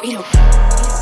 We don't. We don't.